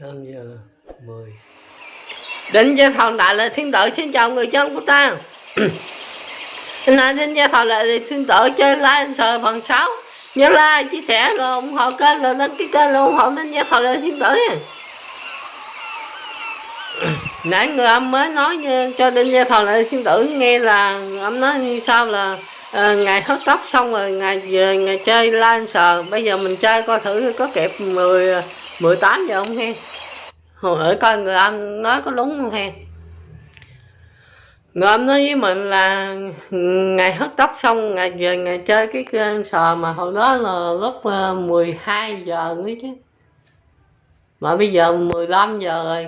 5 giờ mười định cho thằng đại là thiên tử xin chào người dân của ta. Hôm nay xin gia thọ lại thiên tử chơi like sờ phần 6 Nhớ like, chia sẻ rồi ủng hộ kênh rồi đăng ký kênh rồi ủng hộ đến gia thọ lại thiên tử nha. Nãy người âm mới nói như, cho đinh gia thọ lại thiên tử nghe là âm nói như sao là à, ngày hết tóc xong rồi ngày về ngày chơi like sờ. Bây giờ mình chơi coi thử có kịp 10 18 giờ không he hồi ở coi người âm nói có đúng không he? Người âm nói với mình là ngày hớt tóc xong, ngày về ngày chơi cái game sò mà hồi đó là lúc ờ, 12 giờ nữa chứ. Mà bây giờ 15 giờ rồi.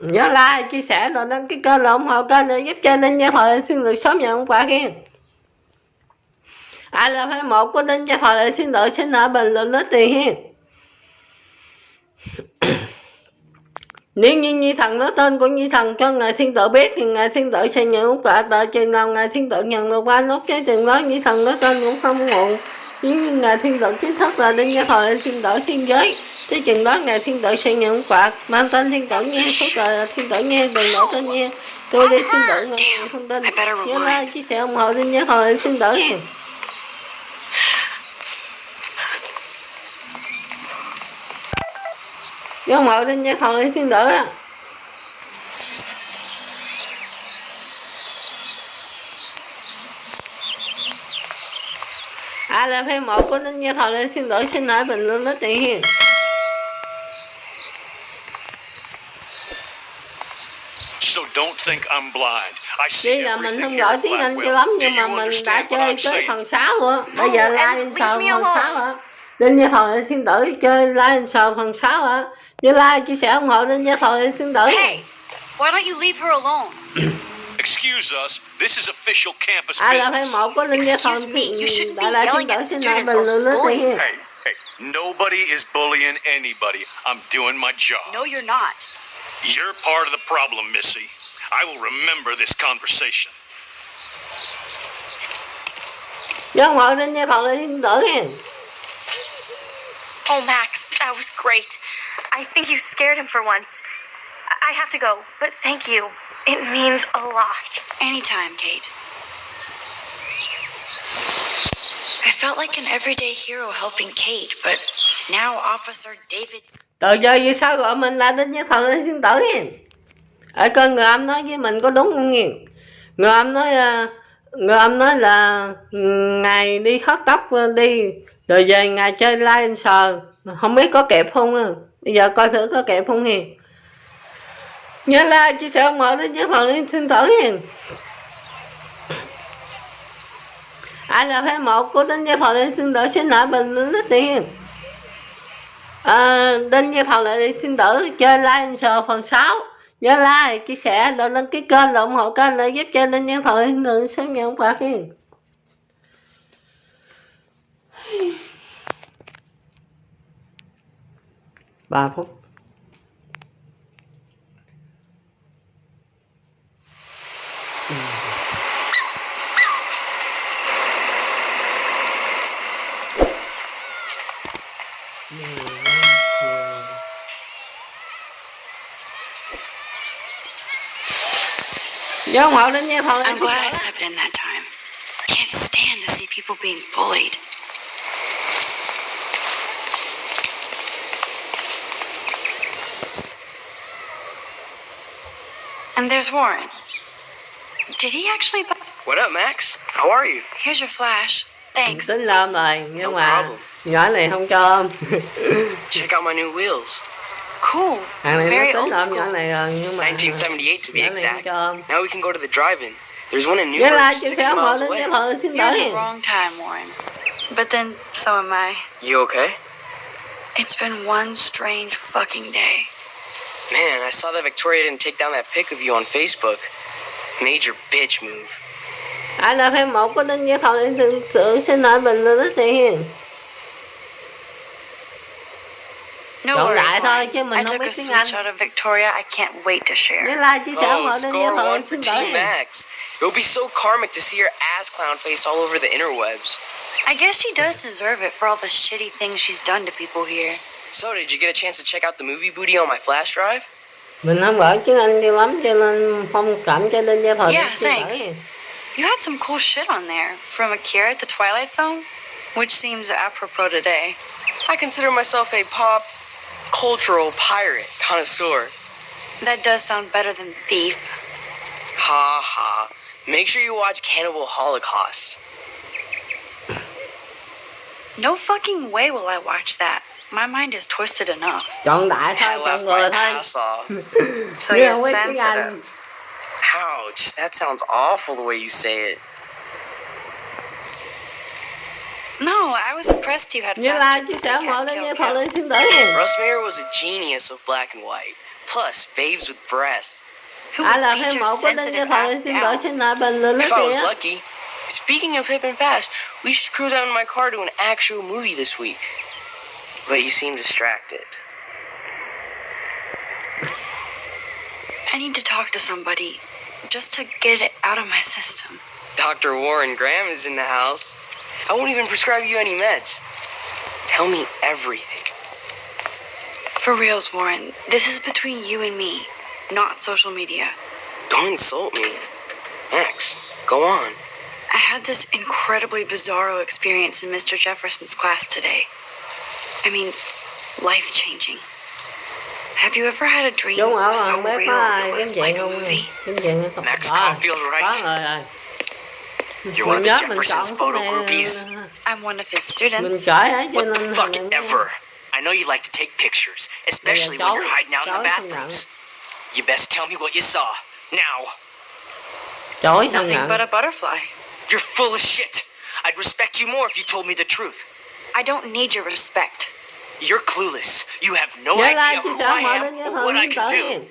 Nhớ like, chia sẻ rồi đăng ký kênh là ủng hộ kênh để giúp cho ninh gia thời thiên được sớm nhận quà kia. Ai là phải một của ninh gia thời thiên được xin ở bình luận nói tiền hiên nếu như nhi thần nói tên của nhi thần cho ngài thiên tử biết thì ngài thiên tử sẽ nhận quả tờ chừng nào ngài thiên tử nhận được ba nốt cái chừng đó nhi thần nói tên cũng không muộn nếu như ngài thiên tử chính thức là đinh gia thời thiên tử thiên giới tới chừng đó ngài thiên tử sẽ nhận quả mang tên thiên tử nghe số trời thiên tử nghe đừng nổi tên nghe tôi đi thiên tử ngài thông tin nhớ like chia sẻ ủng hộ đinh gia thời thiên tử nghe vô mộ đinh gia thần đi thiên tử á ai là fan một của đinh gia thần đi thiên tử xin hãy bình luận nói tiền hiền So don't think I'm blind. I see Tuy là mình không giỏi tiếng Anh cho lắm nhưng mà mình đã chơi tới phần 6 rồi. Bây giờ like me phần alone. 6 rồi Đinh Gia Thần Thiên Tử chơi like sờ phần 6 hả? Như like chia sẻ ủng hộ Đinh Gia Thần Thiên Tử Hey, why don't you leave her alone? Excuse us. This is official campus Ai là fan business. một của Đinh Gia Excuse me, you shouldn't be yelling at xin students or nói tiền hiền Hey, hey, nobody is bullying anybody. I'm doing my job. No, you're not. You're part of the problem, Missy. I will remember this conversation. Chứ ủng hộ Đinh Oh, Max, that was great. I think you scared him for once. I- have to go, but thank you. It means a lot. Anytime, Kate. I felt like an everyday hero helping Kate, but now Officer David. Từ giờ vì sao gọi mình là Đinh Gia Thần Thiên Tử hiền Ở kênh người âm nói với mình có đúng không nghiền Người âm nói Người âm nói là ừ, Ngày đi hớt tóc ờ, đi rồi về ngày chơi live sờ. Không biết có kẹp không à. Bây giờ coi thử có kẹp không hiền. Nhớ like chia sẻ ủng hộ Đinh Gia lên xin Tử hiền. Ai là fan một của Đinh Gia Thần xin Tử xin lỗi bình luận lấy tiền À, đinh như thầu lại xin tử chơi like sờ phần 6 nhớ like chia sẻ rồi đăng ký kênh rồi ủng hộ kênh để giúp cho đinh như thọ thiên tử sớm nhận phạt hiền. Ba phút nhớ ủng hộ đinh như thầu I'm glad I stepped in that time. I can't stand to see people being bullied. And there's Warren. Did he actually buy? What up, Max? How are you? Here's your flash. Thanks. tính lơm rồi nhưng No mà problem. nhỏ này không cho ôm Check out my new wheels. Cool. hàng này Very nó tính old ôm nhỏ school. này rồi nhưng mà 1978 to be nhỏ này không exact. Now we can go to the drive-in. There's one in New York, six sẻ ủng hộ miles away. thầu thiên You're in the wrong time, Warren. But then so am I. You okay? It's been one strange fucking day. Man, I saw that Victoria didn't take down that pic of you on Facebook. Major bitch move. ai là fan một của đinh như thầu thiên tử xin lại bình luận lấy tiền No Đậu worries, đại thôi, Warren. chứ mình I không took biết a tiếng switch Anh. out of Victoria I can't wait to nhớ share. like chia sẻ hộ Oh, đinh score thầu one for thiên Team Max. It would be so karmic to see your ass clown face all over the interwebs. I guess she does deserve it for all the shitty things she's done to people here. So, did you get a chance to check out the movie booty on my flash drive? mình không giỏi tiếng Anh nhiều lắm cho nên không cảm cho nên gia thời Yeah, xin lỗi thanks. You had some cool shit on there, from Akira to Twilight Zone, which seems apropos today. I consider myself a pop cultural pirate connoisseur. That does sound better than thief. Ha ha. Make sure you watch Cannibal Holocaust. No fucking way will I watch that. My mind is twisted enough. đại I chọn my ass off. So you're không biết tiếng Anh sensitive. Ouch, that sounds awful the way you say it. No, I was impressed you had như là sẻ pussycat mọi lên kill như lên xin Russ Meyer was a genius of black and white. Plus, babes with breasts. Ai would là your mẫu của như sensitive thời lên xin lỗi down? xin bình luận If I was lucky. Speaking of hip and fast, we should cruise out in my car to an actual movie this week. But you seem distracted. I need to talk to somebody, just to get it out of my system. Dr. Warren Graham is in the house. I won't even prescribe you any meds. Tell me everything. For reals, Warren, this is between you and me, not social media. Don't insult me. Max, go on. I had this incredibly bizarro experience in Mr. Jefferson's class today. I mean, life changing. Have you ever had a dream Đúng ở so hoàng bé real có ai it kiếm was like a movie? kiếm chuyện không Max Có. Caulfield, right? có rồi rồi You're one of the Jefferson's photo groupies. I'm one of his students. giỏi ấy cho What the nên fuck ever. I know you like to take pictures, especially when you're hiding out in the Chối không nhận. bathrooms. You best tell me what you saw. Now. Nothing but a butterfly. You're full of shit. I'd respect you more if you told me the truth. I don't need your respect. You're clueless. You have no nhớ idea who I am or what I can do.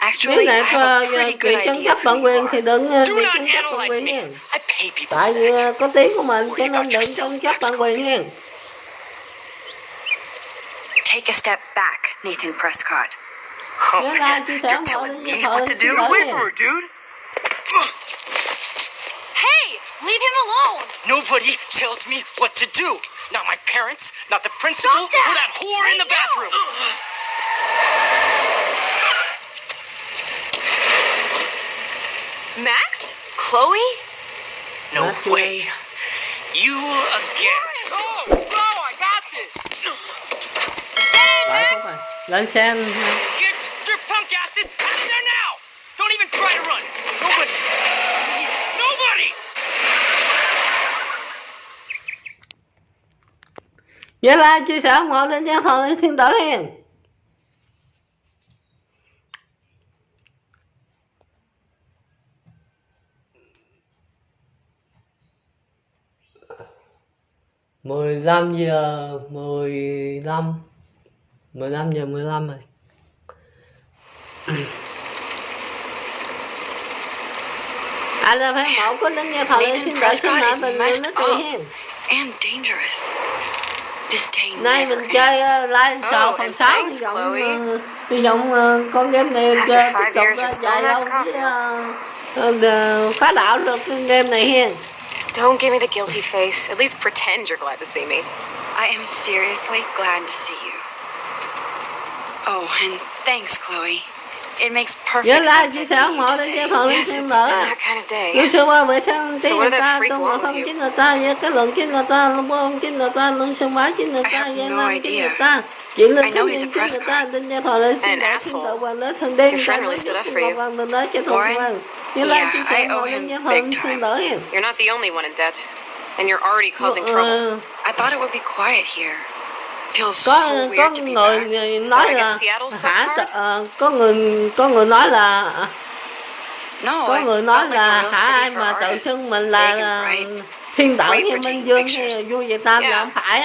Actually, I have a pretty good tranh idea chấp of bản who quyền you thì are. đừng Do not tranh chấp analyze me. I pay people tại for vì that. ờ, có tiếng của mình Worry cho nên about đừng yourself, tranh chấp Max bản quyền Caulfield. Take a step back, Nathan Prescott. Oh, Nhớ man. like chia sẻ You're telling me what to do? lỗi Wait hiền for it, dude. Hey, leave him alone. Nobody tells me what to do. Not my parents, not the principal, Stop that! or that whore in the Right now! bathroom. Max? Chloe? No That's way. right. You again. Oh, no, I got this. Tại không phải lên nhớ like chia sẻ ủng hộ lên trang thọ lên thiên tử hiền mười lăm giờ mười lăm mười lăm giờ mười lăm rồi I love him. I'll go in there for a little bit. I'm dangerous. This day nay never mình chơi ends. uh, live show Oh, phần and hy vọng uh, hy vọng uh, con game này uh, After tiếp five tục years, you're uh, still dài Max lâu với uh, uh, phá đảo được cái game này hiền Don't give me the guilty face. At least pretend you're glad to see me. I am seriously glad to see you. Oh, and thanks, Chloe. It makes perfect nhớ sense chia sẻ ủng hộ đến cho thằng lên Yes, xin it's đỡ been that kind of day. Sơ qua vệ sinh So tiếng what người are the ta freak tung wrong vào with không you? người ta với cái lượng chính người ta lông bông chính người ta lông sân bá chính người I ta have no nam chính người idea. ta chỉ lên I know he's a tin press người ta đến cho thằng lên xin And an xin asshole. đỡ quan đến đen Your friend really stood up for you. quan đến đó cho thằng Warren? quan nhớ like Yeah, I owe him big time. You're not the only one in debt. And you're already causing trouble. I thought it would be quiet here. có có người nói là hả? Ờ, có người có người nói là có người nói là hả? ai mà tự xưng mình là ờ, thiên tử như minh dương hay vui việt nam là không phải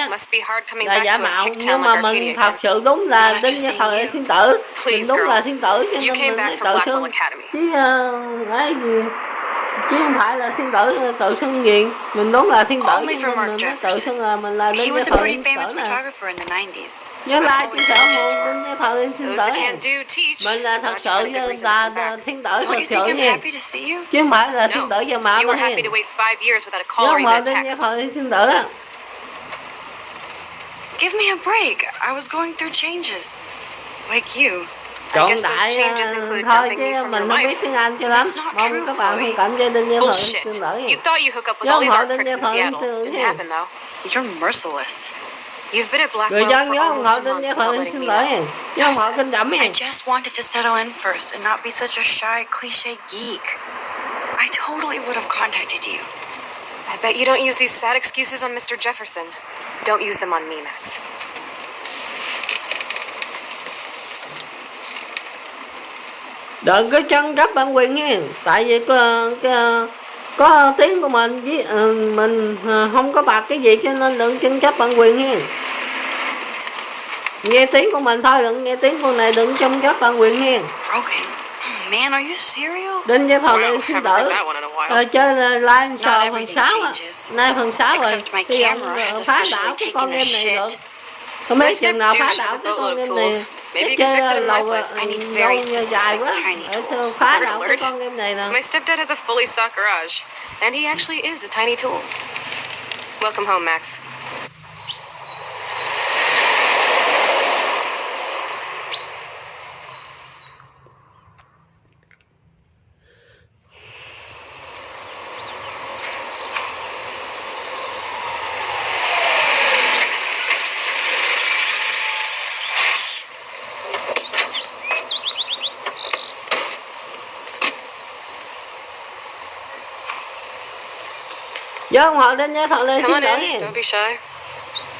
là giả mạo nhưng mà mình thật sự đúng là đinh như thời thiên tử. Mình đúng là thiên tử cho nên mình tự xưng. Chứ ờ, ấy gì chứ không phải là thiên tử tự xưng nghiện. Mình đúng là thiên tử mình, mình tự xưng là mình là đến giới thợ thiên tử nè. nhớ like chia sẻ ủng đến giới thợ thiên tử mình là thật sự là, thiên tử thật sự nha. chứ không phải là thiên tử giờ mà mà hiền. nhớ không phải đến giới thợ thiên tử Give me a break. I was going through changes. Like you. I Chọn guess those đại changes ờ, included thôi chứ mình không biết tiếng Anh cho lắm not mong true, các bạn thông cảm gia đình như thuận xin lỗi You thought you hook up with all these họ art đến pricks nhà in Seattle. thường Didn't happen though. You're merciless. You've been at người dân for nhớ ông họ a đến month nhà without thờ letting xin lỗi ông họ kinh đảm I just wanted to settle in first and not be such a shy, cliche geek. I totally would have contacted you. I bet you don't use these sad excuses on Mr. Jefferson. Don't use them on me, Max. Đừng có chân cấp bản quyền hen tại vì có, có, có tiếng của mình với ờ, mình ờ, không có bạc cái gì cho nên đừng chân cấp bản quyền hen nghe tiếng của mình thôi đừng nghe tiếng con này đừng chân cấp bản quyền Broken. Oh, man, are you serial? đến với thọ Wow, này xin while. Ờ, chơi là like sò phần everything 6 á changes. nay phần 6 rồi thì ông ờ, phá đảo cái con game này được My biết chừng nào phá đảo has a cái con game này. Maybe you can fix it in my place. I need very dài dài quá specific tiny tools. đảo cái alert. con game này nè My stepdad has a fully stocked garage, and he actually is a tiny tool. Welcome home, Max. Vô họ đến nhớ thọ lên Come on in. Don't be shy.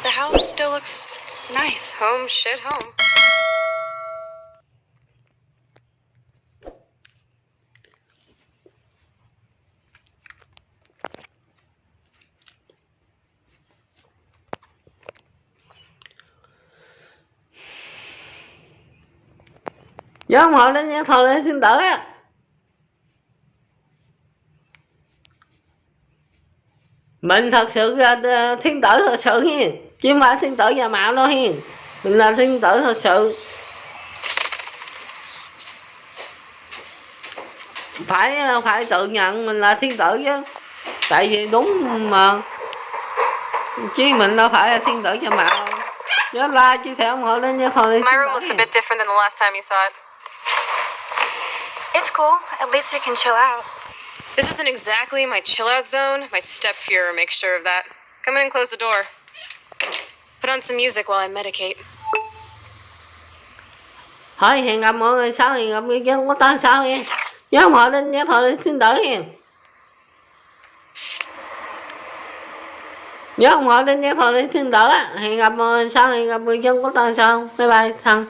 The house still looks nice. Home, shit, home. Vô họ đến nhớ thọ lên xin lỗi á mình thật sự là ờ, thiên tử thật sự hiền chứ không phải thiên tử nhà mạo đâu hiền mình là thiên tử thật sự phải ờ, phải tự nhận mình là thiên tử chứ tại vì đúng mà chứ mình đâu phải là thiên tử nhà mạo nhớ like chia sẻ ủng hộ lên nha thôi My room looks a bit different than the last time you saw it. It's cool. At least we can chill out. This isn't exactly my chill out zone. My stepfuhrer makes sure of that. Come in and close the door. Put on some music while I medicate. thôi hẹn gặp mọi người sau hẹn gặp người dân có tan sau nha nhớ hộ lên nha thôi xin đỡ nha nhớ hộ lên nha thôi xin đỡ hẹn gặp mọi người sau hẹn gặp người dân sau bye bye thằng